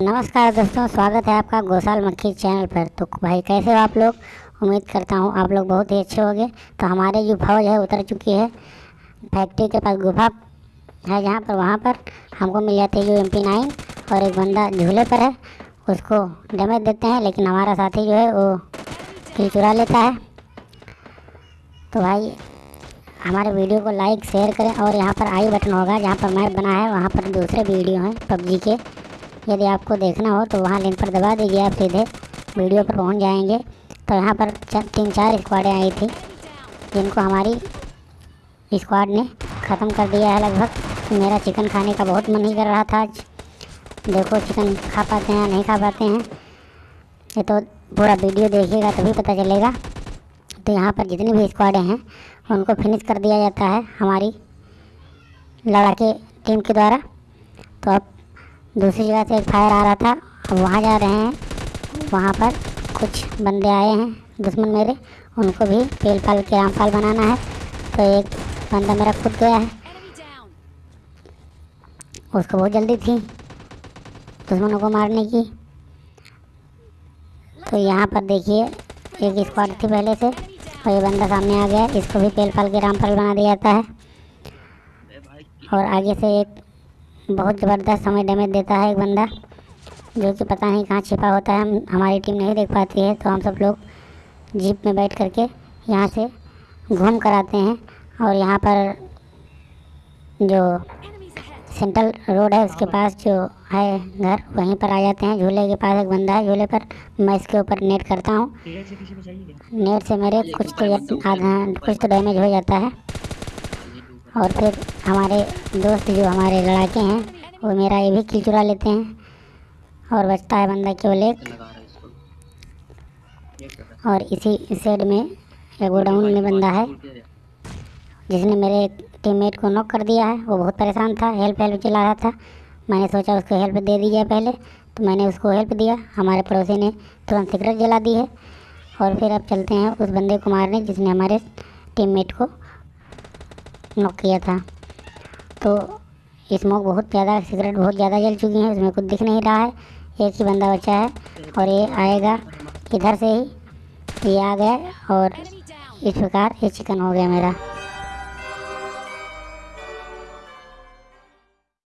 नमस्कार दोस्तों, स्वागत है आपका गौशाल मक्खी चैनल पर। तो भाई, कैसे हो आप लोग? उम्मीद करता हूँ आप लोग बहुत ही अच्छे होंगे। तो हमारे जो फौज है, उतर चुकी है। फैक्ट्री के पास गुफा है जहाँ पर, वहाँ पर हमको मिल जाती है जो एम पी नाइन और एक बंदा झूले पर है। उसको डैमेज देते हैं, लेकिन हमारा साथी जो है, वो किल चुरा लेता है। तो भाई, हमारे वीडियो को लाइक शेयर करें और यहाँ पर आई बटन होगा, जहाँ पर मैप बना है, वहाँ पर दूसरे वीडियो हैं, पबजी के। यदि आपको देखना हो तो वहाँ लिंक पर दबा दीजिए आप सीधे। वीडियो पर पहुँच जाएँगे। तो यहाँ पर तीन चार स्क्वाडें आई थी, जिनको हमारी स्क्वाड ने ख़त्म कर दिया है लगभग। मेरा चिकन खाने का बहुत मन ही कर रहा था आज। देखो, चिकन खा पाते हैं या नहीं खा पाते हैं। ये तो पूरा वीडियो देखिएगा, तभी पता चलेगा। तो यहाँ पर जितनी भी स्क्वाडें हैं, उनको फिनिश कर दिया जाता है हमारी लड़ाके टीम के द्वारा। तो अब दूसरी जगह से एक फायर आ रहा था। अब वहाँ जा रहे हैं। वहाँ पर कुछ बंदे आए हैं। दुश्मन मेरे, उनको भी पेल पाल के रामपाल बनाना है। तो एक बंदा मेरा खुद गया है। उसको बहुत जल्दी थी दुश्मनों को मारने की। तो यहाँ पर देखिए, एक स्क्वाड थी पहले से, और ये बंदा सामने आ गया। इसको भी पेल पाल के रामपाल बना दिया जाता है। और आगे से एक बहुत ज़बरदस्त हमें डैमेज देता है एक बंदा जो कि पता नहीं कहाँ छिपा होता है। हम हमारी टीम नहीं देख पाती है तो हम सब लोग जीप में बैठ करके यहाँ से घूम कर आते हैं और यहाँ पर जो सेंट्रल रोड है उसके पास जो है घर वहीं पर आ जाते हैं। झूले के पास एक बंदा है झूले पर मैं इसके ऊपर नेट करता हूँ। नेट से मेरे कुछ तो आधा कुछ तो डैमेज हो जाता है। और फिर हमारे दोस्त जो हमारे लड़ाके हैं, वो मेरा ये भी किल चुरा लेते हैं और बचता है बंदा केवल एक। और इसी सेड में एक गोडाउन में बंदा है, जिसने मेरे टीममेट को नॉक कर दिया है। वो बहुत परेशान था हेल्प हेल्प चला रहा था। मैंने सोचा उसको हेल्प दे दी जाए पहले तो मैंने उसको हेल्प दिया। हमारे पड़ोसी ने तुरंत सिगरेट जला दी है। और फिर अब चलते हैं उस बंदे को मारने, जिसने हमारे टीममेट को नॉक किया था। तो स्मोक बहुत ज़्यादा सिगरेट बहुत ज़्यादा जल चुकी है उसमें कुछ दिख नहीं रहा है। एक ही बंदा बचा है और ये आएगा इधर से ही। ये आ गया और इस प्रकार ये चिकन हो गया मेरा।